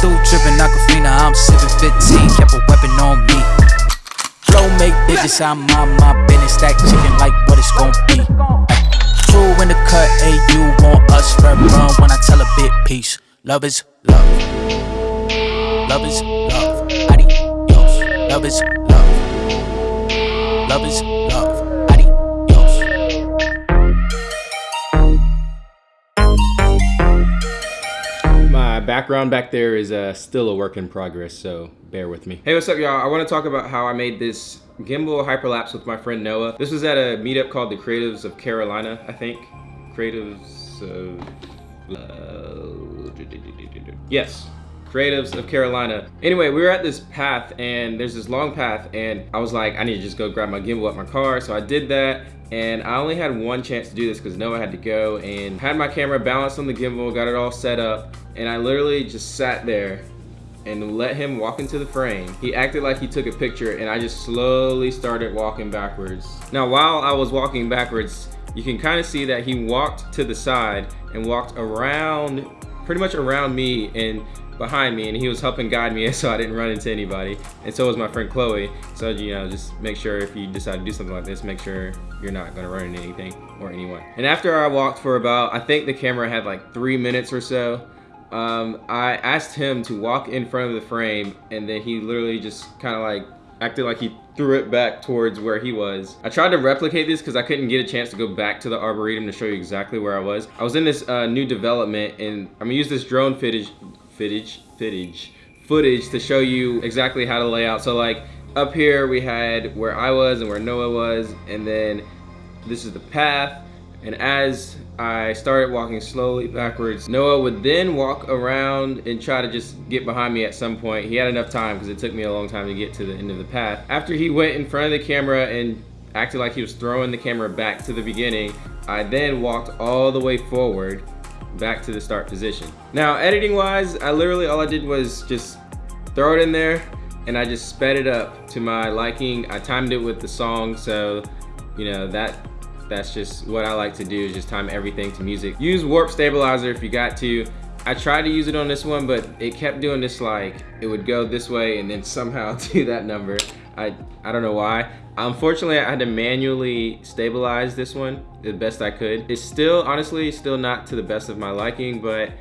through dripping Aquafina, I'm sipping 15, kept a weapon on me. Flow make bitches, I'm on my business, stack chicken like what it's gon' be. True in the cut, hey, you want us red run when I tell a bit peace. Love is love. Love is love. Adios. Love is love. Love is My background back there is uh, still a work in progress, so bear with me. Hey, what's up, y'all? I want to talk about how I made this gimbal hyperlapse with my friend Noah. This was at a meetup called the Creatives of Carolina, I think. Creatives of... Uh, yes, creatives of Carolina. Anyway, we were at this path and there's this long path and I was like, I need to just go grab my gimbal at my car. So I did that and I only had one chance to do this because Noah had to go and had my camera balanced on the gimbal, got it all set up and I literally just sat there and let him walk into the frame. He acted like he took a picture and I just slowly started walking backwards. Now while I was walking backwards, you can kind of see that he walked to the side and walked around, pretty much around me and behind me and he was helping guide me so I didn't run into anybody. And so was my friend Chloe. So, you know, just make sure if you decide to do something like this, make sure you're not gonna run into anything or anyone. And after I walked for about, I think the camera had like three minutes or so, um, I asked him to walk in front of the frame and then he literally just kind of like acted like he threw it back towards where he was. I tried to replicate this because I couldn't get a chance to go back to the Arboretum to show you exactly where I was. I was in this uh, new development and I'm gonna use this drone footage, footage, footage, footage to show you exactly how to lay out. So like up here we had where I was and where Noah was and then this is the path and as I started walking slowly backwards, Noah would then walk around and try to just get behind me at some point. He had enough time because it took me a long time to get to the end of the path. After he went in front of the camera and acted like he was throwing the camera back to the beginning, I then walked all the way forward back to the start position. Now, editing wise, I literally, all I did was just throw it in there and I just sped it up to my liking. I timed it with the song, so, you know, that that's just what I like to do is just time everything to music. Use warp stabilizer if you got to. I tried to use it on this one, but it kept doing this like, it would go this way and then somehow do that number. I, I don't know why. Unfortunately, I had to manually stabilize this one the best I could. It's still, honestly, still not to the best of my liking, but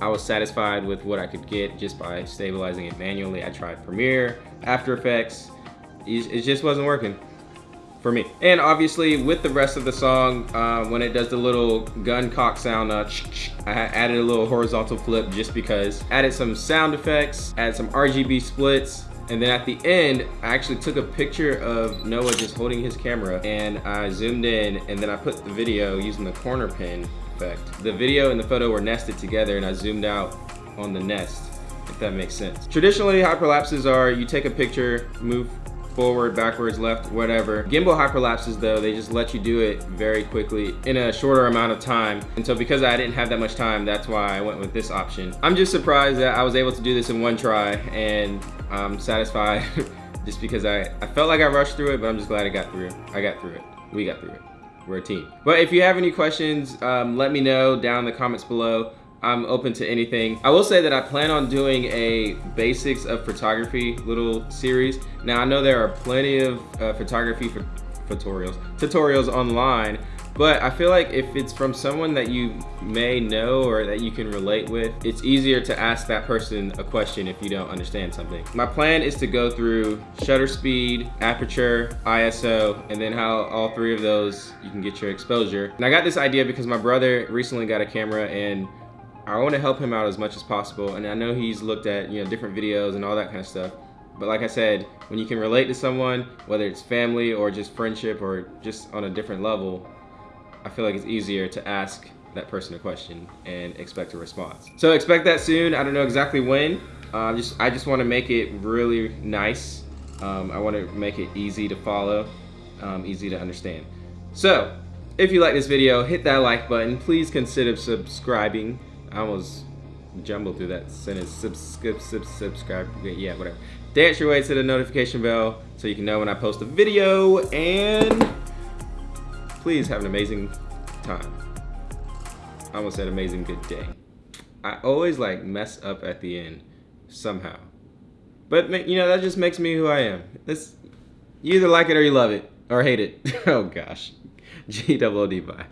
I was satisfied with what I could get just by stabilizing it manually. I tried Premiere, After Effects, it just wasn't working for me. And obviously with the rest of the song, uh, when it does the little gun cock sound, uh, I added a little horizontal flip just because. Added some sound effects, added some RGB splits, and then at the end, I actually took a picture of Noah just holding his camera and I zoomed in and then I put the video using the corner pin effect. The video and the photo were nested together and I zoomed out on the nest, if that makes sense. Traditionally, hyperlapses are you take a picture, move forward, backwards, left, whatever. Gimbal hyperlapses though, they just let you do it very quickly in a shorter amount of time. And so because I didn't have that much time, that's why I went with this option. I'm just surprised that I was able to do this in one try and I'm satisfied just because I, I felt like I rushed through it, but I'm just glad I got through it. I got through it. We got through it. We're a team. But if you have any questions, um, let me know down in the comments below. I'm open to anything. I will say that I plan on doing a basics of photography little series. Now I know there are plenty of uh, photography for tutorials, tutorials online, but I feel like if it's from someone that you may know or that you can relate with, it's easier to ask that person a question if you don't understand something. My plan is to go through shutter speed, aperture, ISO, and then how all three of those you can get your exposure. And I got this idea because my brother recently got a camera and I want to help him out as much as possible. And I know he's looked at, you know, different videos and all that kind of stuff. But like I said, when you can relate to someone, whether it's family or just friendship or just on a different level, I feel like it's easier to ask that person a question and expect a response. So expect that soon. I don't know exactly when. Uh, just I just want to make it really nice. Um, I want to make it easy to follow, um, easy to understand. So if you like this video, hit that like button. Please consider subscribing I almost jumbled through that sentence. Subscribe, sub, subscribe, yeah, whatever. Dance your way to the notification bell so you can know when I post a video and please have an amazing time. I almost said amazing good day. I always like mess up at the end. somehow. But you know, that just makes me who I am. This, you either like it or you love it, or hate it. oh gosh. G double D bye.